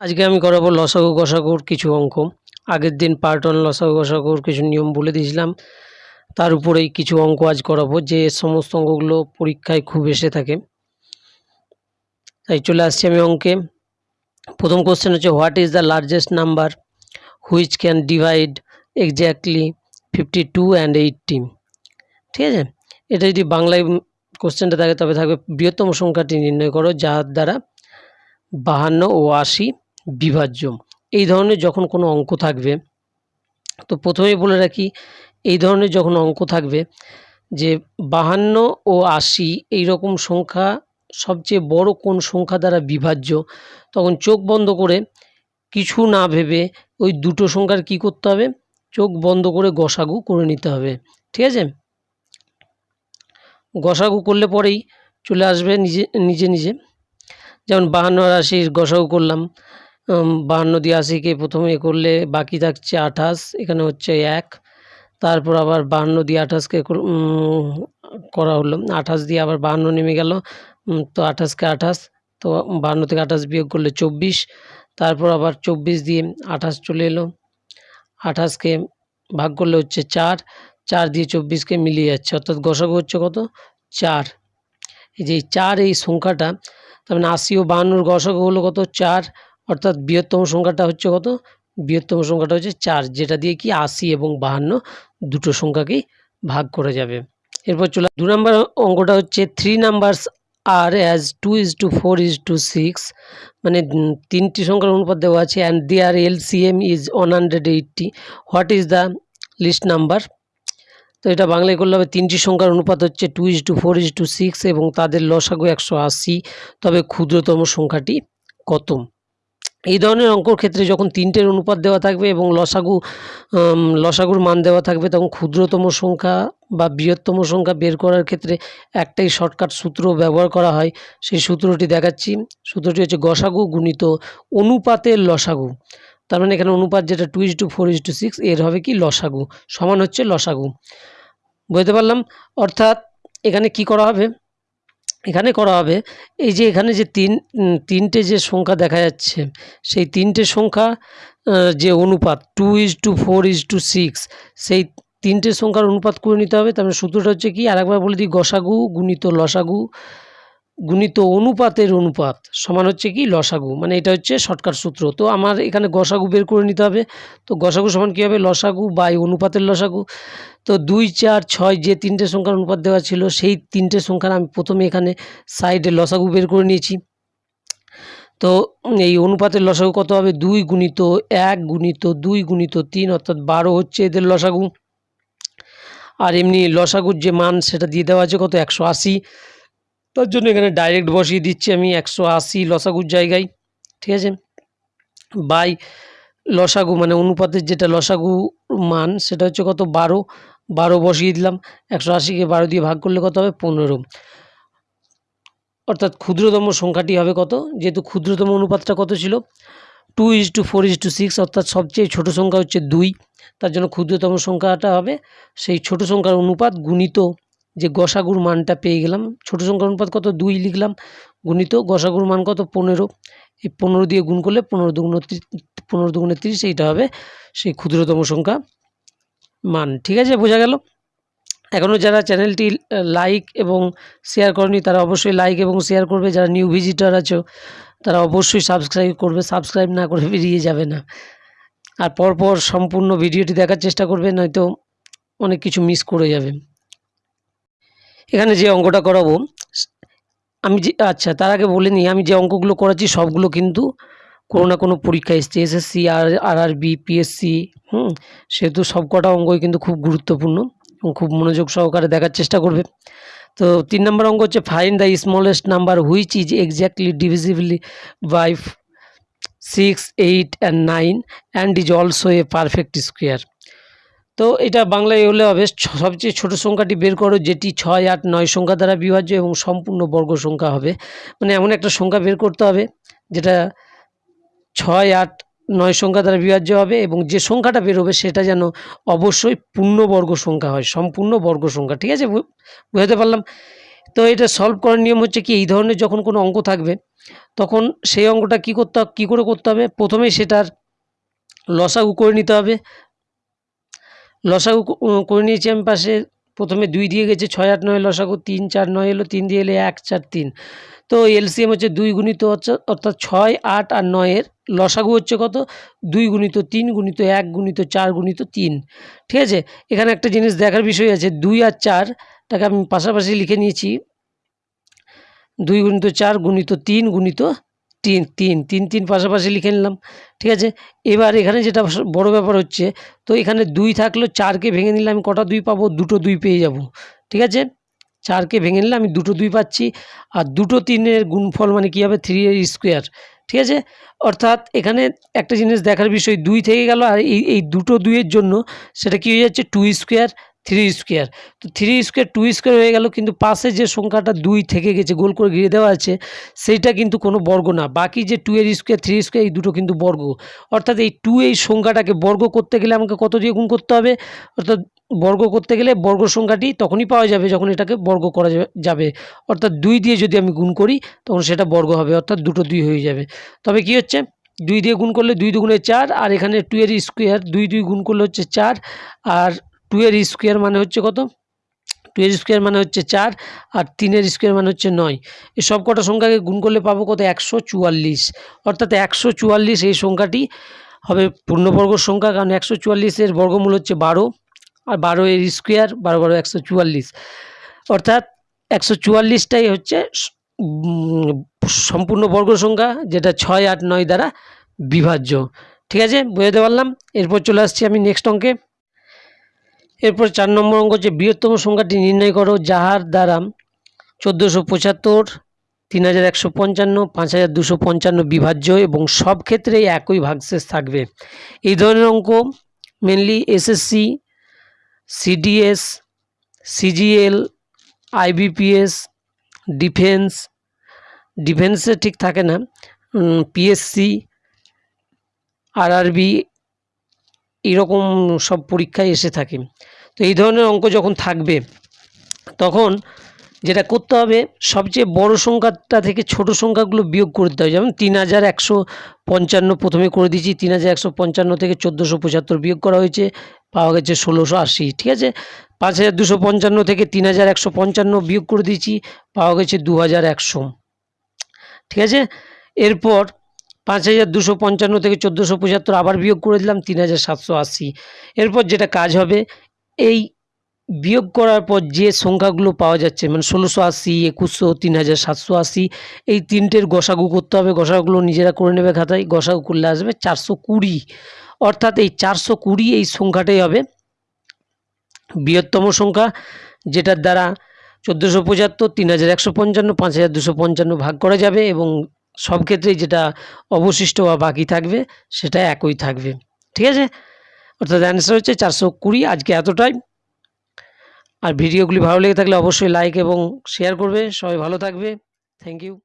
আজকে আমি করাবো লসাগু গসাগুর কিছু অঙ্ক। আগের দিন পার্ট ওয়ান লসাগু গসাগুর কিছু নিয়ম বলে দিয়েছিলাম। তার উপরেই কিছু অঙ্ক আজ করাবো যে সমস্ত অঙ্কগুলো পরীক্ষায় খুব এসে থাকে। তাই চলে আসছি আমি অঙ্কে। প্রথম কোশ্চেন হচ্ছে what is the largest number which can divide exactly fifty two and eighty ঠিক আছে? এটা যদি বাংলায় কোশ্চেনটা থাকে, তবে থাকবে বৃহত্তম সংখ্যাটি নির্ণয় করো, যার দ্বারা বাহান্ন ও আশি বিভাজ্য। এই ধরনের যখন কোনো অঙ্ক থাকবে, তো প্রথমেই বলে রাখি, এই ধরনের যখন অঙ্ক থাকবে যে বাহান্ন ও আশি এই রকম সংখ্যা, সবচেয়ে বড় কোন সংখ্যা দ্বারা বিভাজ্য, তখন চোখ বন্ধ করে কিছু না ভেবে ওই দুটো সংখ্যার কি করতে হবে? চোখ বন্ধ করে গসাগু করে নিতে হবে। ঠিক আছে? গসাগু করলে পরেই চলে আসবে নিজে নিজে নিজে। যেমন বাহান্ন আর আশির গসাগু করলাম বাহান্ন দিয়ে আশিকে প্রথমে করলে, বাকি থাকছে আঠাশ, এখানে হচ্ছে এক। তারপর আবার বাহান্ন দিয়ে আঠাশকে করা হলো। আঠাশ দিয়ে আবার বাহান্ন নেমে গেল। তো আঠাশকে আঠাশ, তো বাহান্ন থেকে আঠাশ বিয়োগ করলে চব্বিশ। তারপর আবার চব্বিশ দিয়ে আঠাশ চলে এলো। আঠাশকে ভাগ করলে হচ্ছে চার। চার দিয়ে চব্বিশকে মিলিয়ে যাচ্ছে, অর্থাৎ গসাগু হচ্ছে কত? চার। এই যে চার এই সংখ্যাটা, তার মানে আশি ও বাহান্নর গসাগু হলো কত? চার। অর্থাৎ বৃহত্তম সংখ্যাটা হচ্ছে কত? বৃহত্তম সংখ্যাটা হচ্ছে চার, যেটা দিয়ে কি আশি এবং বাহান্ন দুটো সংখ্যাকেই ভাগ করে যাবে। এরপর চলে দু নম্বর অঙ্কটা হচ্ছে three numbers are as two is to four is to six মানে তিনটি সংখ্যার অনুপাত দেওয়া আছে and their L C M is one hundred eighty what is the least number তো এটা বাংলায় করলে হবে, তিনটি সংখ্যার অনুপাত হচ্ছে two is to four is to six এবং তাদের লসাগু একশো আশি। তবে ক্ষুদ্রতম সংখ্যাটি কত? এই ধরনের অঙ্কর ক্ষেত্রে যখন তিনটের অনুপাত দেওয়া থাকবে এবং লসাগু লসাগুর মান দেওয়া থাকবে, তখন ক্ষুদ্রতম সংখ্যা বা বৃহত্তম সংখ্যা বের করার ক্ষেত্রে একটাই শর্টকাট সূত্র ব্যবহার করা হয়। সেই সূত্রটি দেখাচ্ছি। সূত্রটি হচ্ছে গসাগু গুণিত অনুপাতের লসাগু। তার মানে এখানে অনুপাত যেটা two is to four is to six এর হবে কি লসাগু, সমান হচ্ছে লসাগু। বুঝতে পারলাম? অর্থাৎ এখানে কি করা হবে? এখানে করা হবে, এই যে এখানে যে তিন তিনটে যে সংখ্যা দেখা যাচ্ছে, সেই তিনটে সংখ্যা যে অনুপাত, two is to four is to six, সেই তিনটে সংখ্যার অনুপাত করে নিতে হবে। তারপরে সূত্রটা হচ্ছে কি, আরেকবার বলে দিই, গসাগু গুণিত লসাগু গুণিত অনুপাতের অনুপাত সমান হচ্ছে কি লসাগু মানে এটা হচ্ছে শর্টকাট সূত্র। তো আমার এখানে গসাগু বের করে নিতে হবে। তো গসাগু সমান কী হবে? লসাগু বাই অনুপাতের লসাগু। তো দুই, চার, ছয় যে তিনটে সংখ্যার অনুপাত দেওয়া ছিল, সেই তিনটে সংখ্যার আমি প্রথমে এখানে সাইডে লসাগু বের করে নিয়েছি। তো এই অনুপাতের লসাগু কত হবে? দুই গুণিত এক গুণিত দুই গুণিত তিন, অর্থাৎ বারো হচ্ছে এদের লসাগু। আর এমনি লসাগুর যে মান, সেটা দিয়ে দেওয়া আছে কত? একশো আশি। তার জন্য এখানে ডাইরেক্ট বসিয়ে দিচ্ছি আমি একশো আশি লসাগুর জায়গায়, ঠিক আছে? বাই লসাগু মানে অনুপাতের যেটা লসাগু মান, সেটা হচ্ছে কত? বারো। বারো বসিয়ে দিলাম, একশো আশিকে বারো দিয়ে ভাগ করলে কত হবে? পনেরো। অর্থাৎ ক্ষুদ্রতম সংখ্যাটি হবে কত? যেহেতু ক্ষুদ্রতম অনুপাতটা কত ছিল? Two is to four is to six অর্থাৎ সবচেয়ে ছোটো সংখ্যা হচ্ছে দুই। তার জন্য ক্ষুদ্রতম সংখ্যাটা হবে, সেই ছোট সংখ্যার অনুপাত গুণিত যে গসাগুর মানটা পেয়ে গেলাম। ছোটো সংখ্যার অনুপাত কত? দুই লিখলাম। গুণিত গসাগুর মান কত? পনেরো। এই পনেরো দিয়ে গুণ করলে পনেরো দুগুণ পনেরো দুগুণে তিরিশ, এইটা হবে সেই ক্ষুদ্রতম সংখ্যা মান। ঠিক আছে? বোঝা গেল? এখনও যারা চ্যানেলটি লাইক এবং শেয়ার করেনি, তারা অবশ্যই লাইক এবং শেয়ার করবে। যারা নিউ ভিজিটার আছো, তারা অবশ্যই সাবস্ক্রাইব করবে। সাবস্ক্রাইব না করে বেরিয়ে যাবে না। আর পরপর সম্পূর্ণ ভিডিওটি দেখার চেষ্টা করবে, নয়তো অনেক কিছু মিস করে যাবে। এখানে যে অঙ্কটা করাবো, আমি যে আচ্ছা তার আগে বলে নিই, আমি যে অঙ্কগুলো করাচ্ছি সবগুলো কিন্তু কোনো না কোনো পরীক্ষা এসছে এসএসসি আর আর আরবি পিএসসি হুম, সেহেতু সব কটা অঙ্কই কিন্তু খুব গুরুত্বপূর্ণ এবং খুব মনোযোগ সহকারে দেখার চেষ্টা করবে। তো তিন নম্বর অঙ্ক হচ্ছে find the smallest number which is exactly divisible by six eight and nine and is also a perfect square তো এটা বাংলায় হলে হবে সবচেয়ে ছোট সংখ্যাটি বের করো, যেটি ছয়, আট, নয় সংখ্যা দ্বারা বিভাজ্য এবং সম্পূর্ণ বর্গ সংখ্যা হবে। মানে এমন একটা সংখ্যা বের করতে হবে, যেটা ছয়, আট, নয় সংখ্যা দ্বারা বিভাজ্য হবে এবং যে সংখ্যাটা বেরোবে সেটা যেন অবশ্যই পূর্ণবর্গ সংখ্যা হয়, সম্পূর্ণ বর্গ সংখ্যা। ঠিক আছে? বুঝতে পারলাম? তো এটা সলভ করার নিয়ম হচ্ছে কি, এই ধরনের যখন কোনো অঙ্ক থাকবে, তখন সেই অঙ্কটা কী করতে, কী করে করতে হবে? প্রথমে সেটার লসাগু করে নিতে হবে লসাগু করে নিয়েছি আমি পাশে। প্রথমে দুই দিয়ে গেছে, ছয় আট নয়, লসাগু তিন চার নয় এলো, তিন দিয়ে এলে এক চার তিন। তো এলসিএম হচ্ছে দুই গুণিত হচ্ছে, অর্থাৎ ছয় আট আর নয়ের লসাগু হচ্ছে কত? দুই গুণিত তিন গুণিত এক গুণিত চার গুণিত তিন। ঠিক আছে? এখানে একটা জিনিস দেখার বিষয় আছে, দুই আর চারটাকে আমি পাশাপাশি লিখে নিয়েছি। দুই গুণিত চার গুণিত তিন গুণিত তিন তিন তিন তিন পাশাপাশি লিখে নিলাম, ঠিক আছে? এবার এখানে যেটা বড় ব্যাপার হচ্ছে, তো এখানে দুই থাকল, চারকে ভেঙে নিলে আমি কটা দুই পাবো? দুটো দুই পেয়ে যাব, ঠিক আছে? চারকে ভেঙে নিলে আমি দুটো দুই পাচ্ছি, আর দুটো তিনের গুণফল মানে কী হবে? থ্রি এর স্কোয়ার ঠিক আছে? অর্থাৎ এখানে একটা জিনিস দেখার বিষয়, দুই থেকে গেল, আর এই এই দুটো দুইয়ের জন্য সেটা কী হয়ে যাচ্ছে? টু স্কোয়ার থ্রি স্কোয়ার তো থ্রি স্কোয়ার টু স্কোয়ার হয়ে গেল, কিন্তু পাশে যে সংখ্যাটা দুই থেকে গেছে, গোল করে ঘিরে দেওয়া আছে, সেইটা কিন্তু কোনো বর্গ না। বাকি যে টু এর স্কোয়ার থ্রি স্কোয়ার এই দুটো কিন্তু বর্গ। অর্থাৎ এই টু এই সংখ্যাটাকে বর্গ করতে গেলে আমাকে কত দিয়ে গুণ করতে হবে? অর্থাৎ বর্গ করতে গেলে বর্গ সংখ্যাটি তখনই পাওয়া যাবে যখন এটাকে বর্গ করা যাবে। অর্থাৎ দুই দিয়ে যদি আমি গুণ করি, তখন সেটা বর্গ হবে, অর্থাৎ দুটো দুই হয়ে যাবে। তবে কি হচ্ছে? দুই দিয়ে গুণ করলে দুই দুগুণে চার, আর এখানে টু এর স্কোয়ার দুই দুই গুণ করলে হচ্ছে চার, আর টু এর স্কোয়ার মানে হচ্ছে কত? টু এর স্কোয়ার মানে হচ্ছে চার আর তিনের স্কোয়ার মানে হচ্ছে নয়। এই সব কটা সংখ্যাকে গুণ করলে পাবো কত? একশো চুয়াল্লিশ। অর্থাৎ একশো চুয়াল্লিশ এই সংখ্যাটি হবে পূর্ণবর্গ সংখ্যা, কারণ একশো চুয়াল্লিশের বর্গমূল হচ্ছে বারো আর বারো এর স্কোয়ার, বারো বারো, একশো চুয়াল্লিশ। অর্থাৎ একশো চুয়াল্লিশটাই হচ্ছে সম্পূর্ণ বর্গ সংখ্যা, যেটা ছয়, আট, নয় দ্বারা বিভাজ্য। ঠিক আছে? বোঝাতে পারলাম? এরপর চলে আসছি আমি নেক্সট অঙ্কে। এরপর চার নম্বর অঙ্ক হচ্ছে বৃহত্তম সংখ্যাটি নির্ণয় করো, যাহার দ্বারা চোদ্দোশো পঁচাত্তর, তিন হাজার একশো পঞ্চান্ন, পাঁচ হাজার দুশো পঞ্চান্ন বিভাজ্য এবং সব ক্ষেত্রেই একই ভাগশেষ থাকবে। এই ধরনের অঙ্ক mainly SSC CDS CGL IBPS defence ডিফেন্সে ঠিক থাকে না পিএসসি আরআরবি এরকম সব পরীক্ষায় এসে থাকে। তো এই ধরনের অঙ্ক যখন থাকবে, তখন যেটা করতে হবে, সবচেয়ে বড় সংখ্যাটা থেকে ছোট সংখ্যাগুলো বিয়োগ করে দিতে হবে। যেমন তিন হাজার একশো পঞ্চান্ন প্রথমে করে দিয়েছি, তিন হাজার একশো পঞ্চান্ন থেকে চোদ্দোশো পঁচাত্তর বিয়োগ করা হয়েছে, পাওয়া গেছে ষোলোশো আশি, ঠিক আছে? পাঁচ হাজার দুশো পঞ্চান্ন থেকে তিন হাজার একশো পঞ্চান্ন বিয়োগ করে দিয়েছি, পাওয়া গেছে দু হাজার একশো, ঠিক আছে? এরপর পাঁচ হাজার দুশো পঞ্চান্ন থেকে চোদ্দোশো পঁচাত্তর আবার বিয়োগ করে দিলাম তিন হাজার সাতশো আশি। এরপর যেটা কাজ হবে, এই বিয়োগ করার পর যে সংখ্যাগুলো পাওয়া যাচ্ছে মানে ষোলোশো আশি, একুশশো, তিন হাজার সাতশো আশি, এই তিনটের গসাগু করতে হবে। গসাগুলো নিজেরা করে নেবে খাতায়, গসাগু করলে আসবে চারশো কুড়ি। অর্থাৎ এই চারশো কুড়ি এই সংখ্যাটাই হবে বৃহত্তম সংখ্যা, যেটার দ্বারা চোদ্দোশো পঁচাত্তর, তিন হাজার একশো পঞ্চান্ন, পাঁচ হাজার দুশো পঞ্চান্ন ভাগ করা যাবে এবং সব ক্ষেত্রেই যেটা অবশিষ্ট বা বাকি থাকবে, সেটা একই থাকবে। ঠিক আছে? অর্থাৎ অ্যান্সার হচ্ছে চারশো কুড়ি, আজকে এতটাই। আর ভিডিওগুলি ভালো লেগে থাকলে অবশ্যই লাইক এবং শেয়ার করবে। সবাই ভালো থাকবে। Thank you